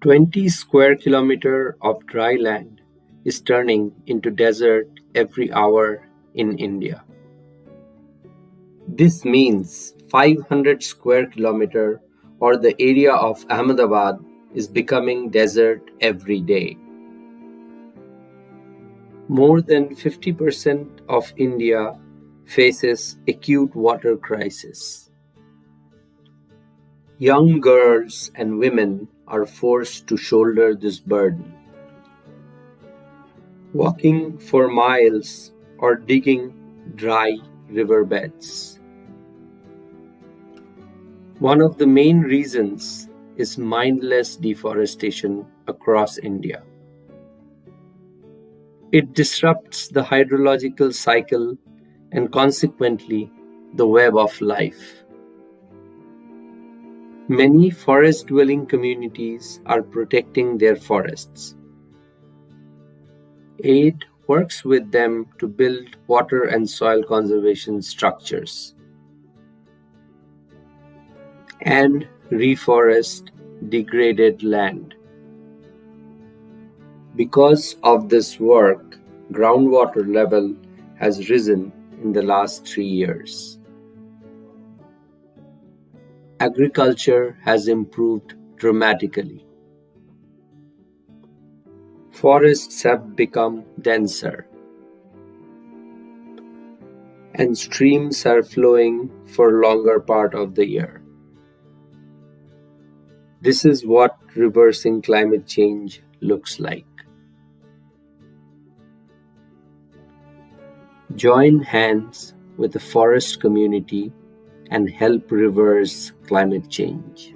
Twenty square kilometre of dry land is turning into desert every hour in India. This means 500 square kilometre or the area of Ahmedabad is becoming desert every day. More than 50% of India faces acute water crisis. Young girls and women are forced to shoulder this burden. Walking for miles or digging dry riverbeds. One of the main reasons is mindless deforestation across India. It disrupts the hydrological cycle and consequently the web of life. Many forest dwelling communities are protecting their forests. AID works with them to build water and soil conservation structures and reforest degraded land. Because of this work, groundwater level has risen in the last three years. Agriculture has improved dramatically. Forests have become denser and streams are flowing for longer part of the year. This is what reversing climate change looks like. Join hands with the forest community and help reverse climate change.